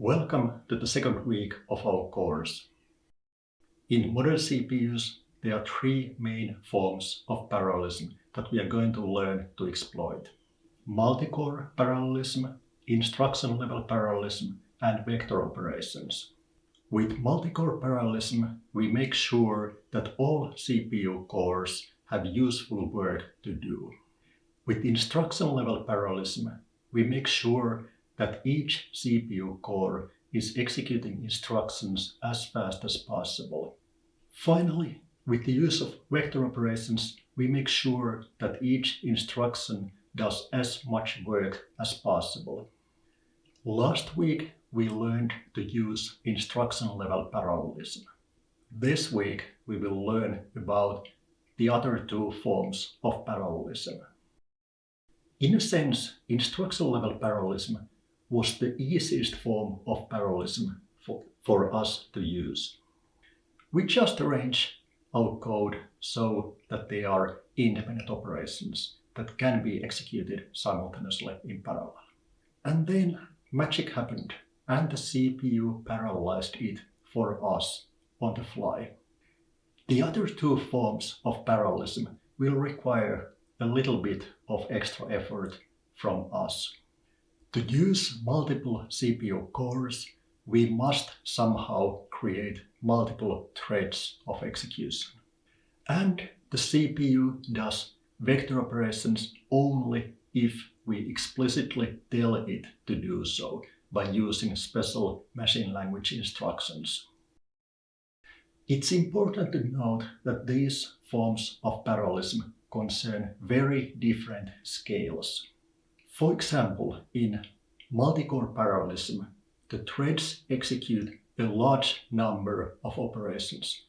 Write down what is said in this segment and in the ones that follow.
Welcome to the second week of our course. In modern CPUs, there are three main forms of parallelism that we are going to learn to exploit. Multi-core parallelism, instruction-level parallelism, and vector operations. With multi-core parallelism, we make sure that all CPU cores have useful work to do. With instruction-level parallelism, we make sure that each CPU core is executing instructions as fast as possible. Finally, with the use of vector operations, we make sure that each instruction does as much work as possible. Last week, we learned to use instruction-level parallelism. This week, we will learn about the other two forms of parallelism. In a sense, instruction-level parallelism was the easiest form of parallelism for, for us to use. We just arrange our code so that they are independent operations that can be executed simultaneously in parallel. And then magic happened and the CPU parallelized it for us on the fly. The other two forms of parallelism will require a little bit of extra effort from us. To use multiple CPU cores, we must somehow create multiple threads of execution. And the CPU does vector operations only if we explicitly tell it to do so by using special machine language instructions. It's important to note that these forms of parallelism concern very different scales. For example, in multi-core parallelism, the threads execute a large number of operations,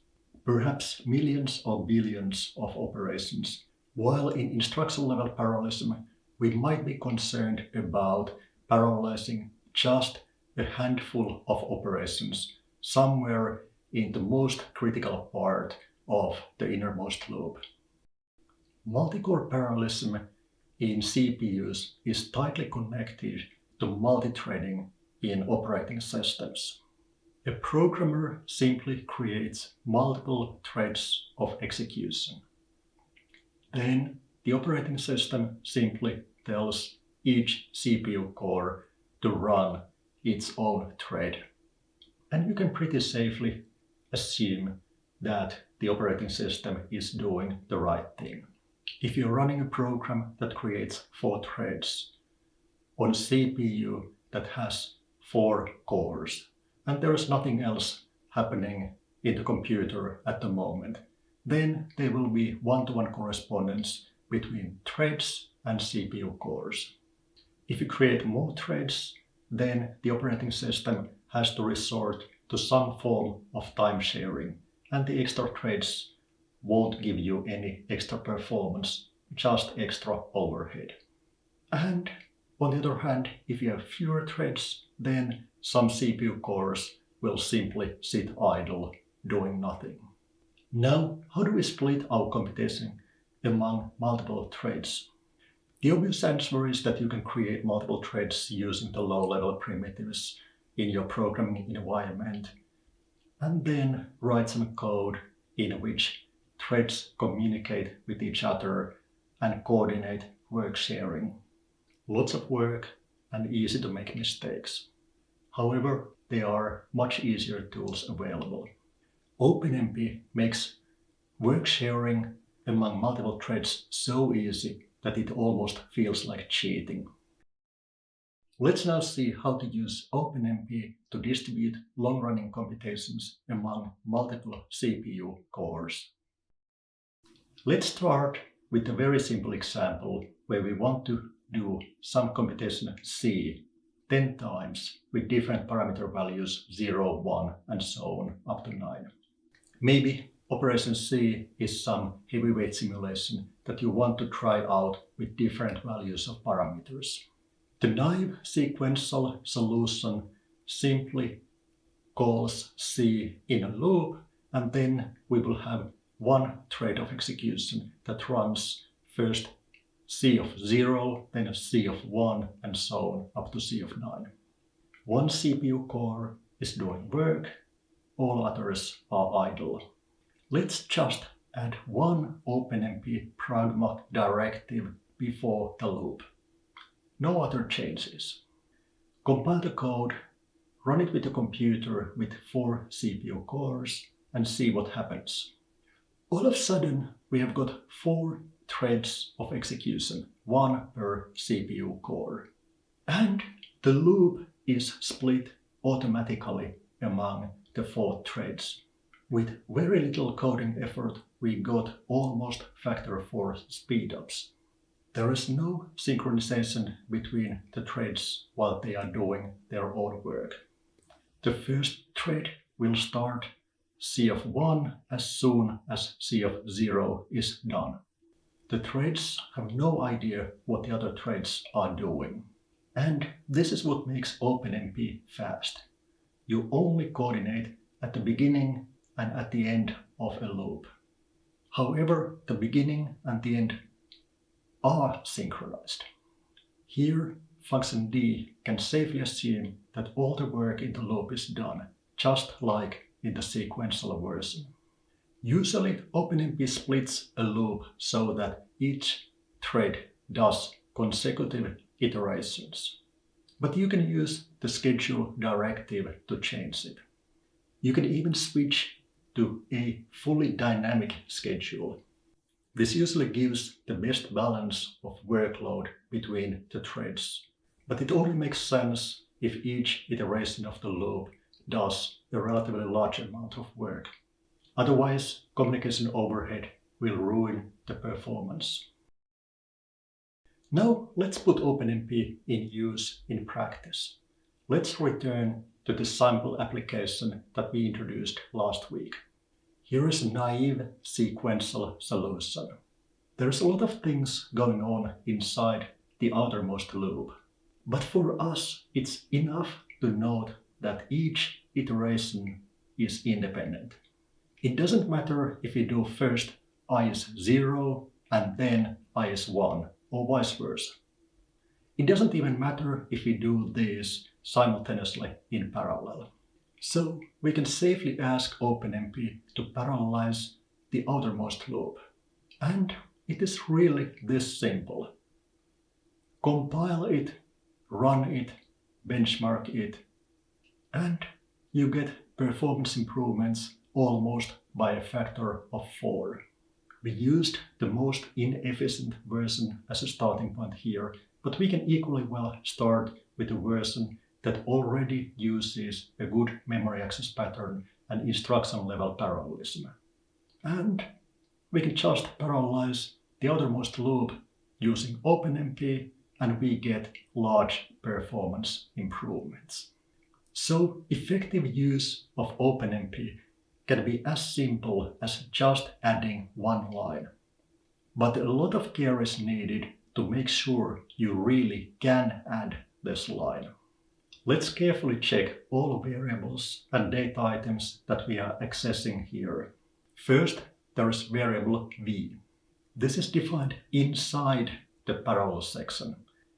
perhaps millions or billions of operations, while in instruction-level parallelism, we might be concerned about parallelizing just a handful of operations somewhere in the most critical part of the innermost loop. Multi-core parallelism in CPUs is tightly connected to multi-threading in operating systems. A programmer simply creates multiple threads of execution. Then the operating system simply tells each CPU core to run its own thread. And you can pretty safely assume that the operating system is doing the right thing. If you're running a program that creates four threads on CPU that has four cores, and there is nothing else happening in the computer at the moment, then there will be one-to-one -one correspondence between threads and CPU cores. If you create more threads, then the operating system has to resort to some form of time sharing, and the extra threads won't give you any extra performance, just extra overhead. And on the other hand, if you have fewer threads, then some CPU cores will simply sit idle, doing nothing. Now, how do we split our computation among multiple threads? The obvious answer is that you can create multiple threads using the low-level primitives in your programming environment, and then write some code in which threads communicate with each other and coordinate work sharing. Lots of work and easy to make mistakes. However, there are much easier tools available. OpenMP makes work sharing among multiple threads so easy that it almost feels like cheating. Let's now see how to use OpenMP to distribute long-running computations among multiple CPU cores. Let's start with a very simple example where we want to do some computation C 10 times with different parameter values 0, 1 and so on up to 9. Maybe operation C is some heavyweight simulation that you want to try out with different values of parameters. The naive sequential solution simply calls C in a loop and then we will have one thread of execution that runs first C of 0, then a C of 1, and so on up to C of 9. one CPU core is doing work, all others are idle. Let's just add one OpenMP pragma directive before the loop. No other changes. Compile the code, run it with a computer with four CPU cores and see what happens. All of a sudden, we have got four threads of execution, one per CPU core. And the loop is split automatically among the four threads. With very little coding effort, we got almost factor 4 speedups. There is no synchronization between the threads while they are doing their own work. The first thread will start C of 1 as soon as C of 0 is done. The threads have no idea what the other threads are doing. And this is what makes OpenMP fast. You only coordinate at the beginning and at the end of a loop. However, the beginning and the end are synchronized. Here, function D can safely assume that all the work in the loop is done, just like in the sequential version. Usually, OpenMP splits a loop so that each thread does consecutive iterations. But you can use the schedule directive to change it. You can even switch to a fully dynamic schedule. This usually gives the best balance of workload between the threads, but it only makes sense if each iteration of the loop does a relatively large amount of work. Otherwise, communication overhead will ruin the performance. Now let's put OpenMP in use in practice. Let's return to the sample application that we introduced last week. Here is a naive sequential solution. There's a lot of things going on inside the outermost loop. But for us, it's enough to note that each iteration is independent. It doesn't matter if we do first i is 0 and then i is 1 or vice versa. It doesn't even matter if we do this simultaneously in parallel. So we can safely ask OpenMP to parallelize the outermost loop. And it is really this simple. Compile it, run it, benchmark it, and you get performance improvements almost by a factor of 4. We used the most inefficient version as a starting point here, but we can equally well start with a version that already uses a good memory access pattern and instruction level parallelism. And we can just parallelize the outermost loop using OpenMP and we get large performance improvements. So effective use of OpenMP can be as simple as just adding one line. But a lot of care is needed to make sure you really can add this line. Let's carefully check all variables and data items that we are accessing here. First, there is variable v. This is defined inside the parallel section.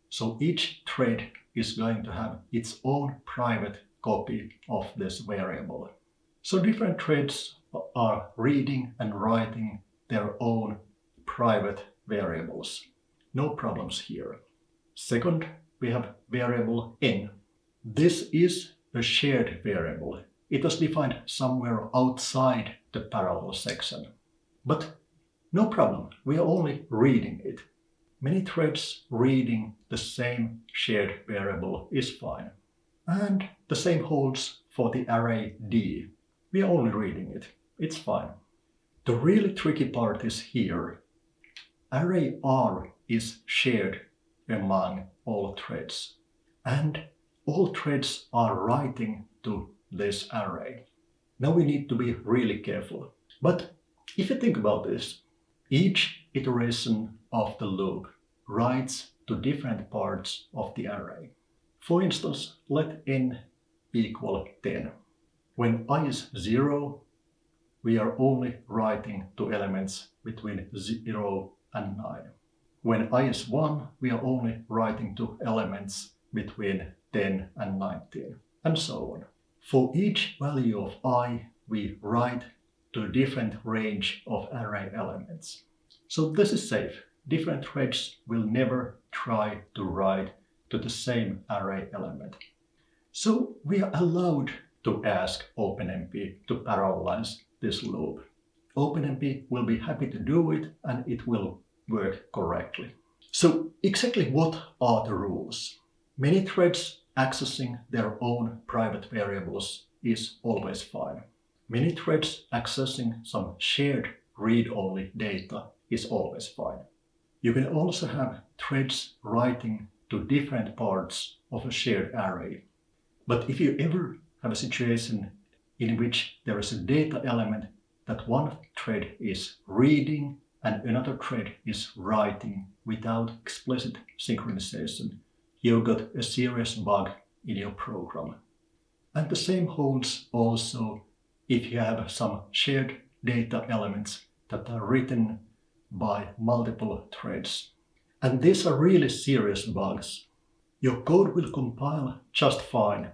So each thread is going to have its own private copy of this variable. So different threads are reading and writing their own private variables. No problems here. Second, we have variable n. This is a shared variable. It was defined somewhere outside the parallel section. But no problem, we are only reading it. Many threads reading the same shared variable is fine. And the same holds for the array d. We are only reading it. It's fine. The really tricky part is here. Array R is shared among all threads. And all threads are writing to this array. Now we need to be really careful. But if you think about this, each iteration of the loop writes to different parts of the array. For instance, let n equal 10. When i is 0, we are only writing to elements between 0 and 9. When i is 1, we are only writing to elements between 10 and 19 and so on. For each value of i, we write to a different range of array elements. So this is safe. Different threads will never try to write to the same array element. So we are allowed to ask OpenMP to parallelize this loop. OpenMP will be happy to do it and it will work correctly. So exactly what are the rules? Many threads accessing their own private variables is always fine. Many threads accessing some shared read-only data is always fine. You can also have threads writing to different parts of a shared array. But if you ever have a situation in which there is a data element that one thread is reading and another thread is writing without explicit synchronization, you've got a serious bug in your program. And the same holds also if you have some shared data elements that are written by multiple threads. And these are really serious bugs. Your code will compile just fine.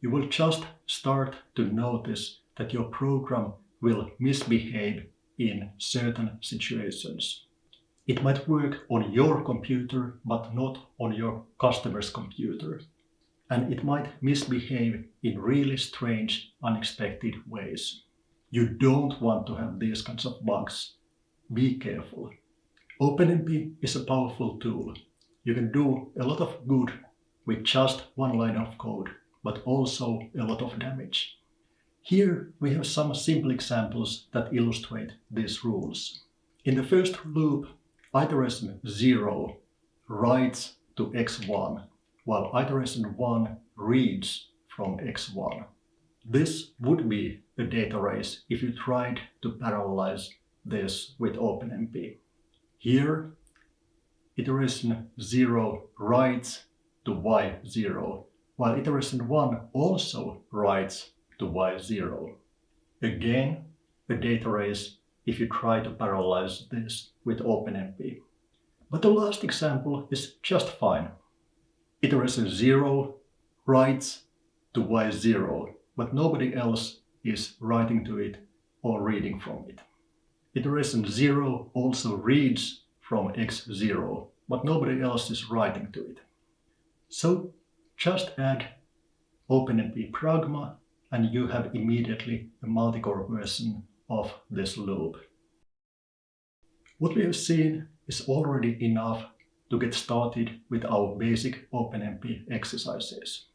You will just start to notice that your program will misbehave in certain situations. It might work on your computer, but not on your customer's computer. And it might misbehave in really strange, unexpected ways. You don't want to have these kinds of bugs. Be careful. OpenMP is a powerful tool. You can do a lot of good with just one line of code, but also a lot of damage. Here we have some simple examples that illustrate these rules. In the first loop, iteration 0 writes to x1, while iteration 1 reads from x1. This would be a data race if you tried to parallelize this with OpenMP. Here, iteration 0 writes to y0, while iteration 1 also writes to y0. Again, a data race if you try to parallelize this with OpenMP. But the last example is just fine. Iteration 0 writes to y0, but nobody else is writing to it or reading from it. Iteration 0 also reads from x0, but nobody else is writing to it. So just add OpenMP Pragma and you have immediately a multicore version of this loop. What we have seen is already enough to get started with our basic OpenMP exercises.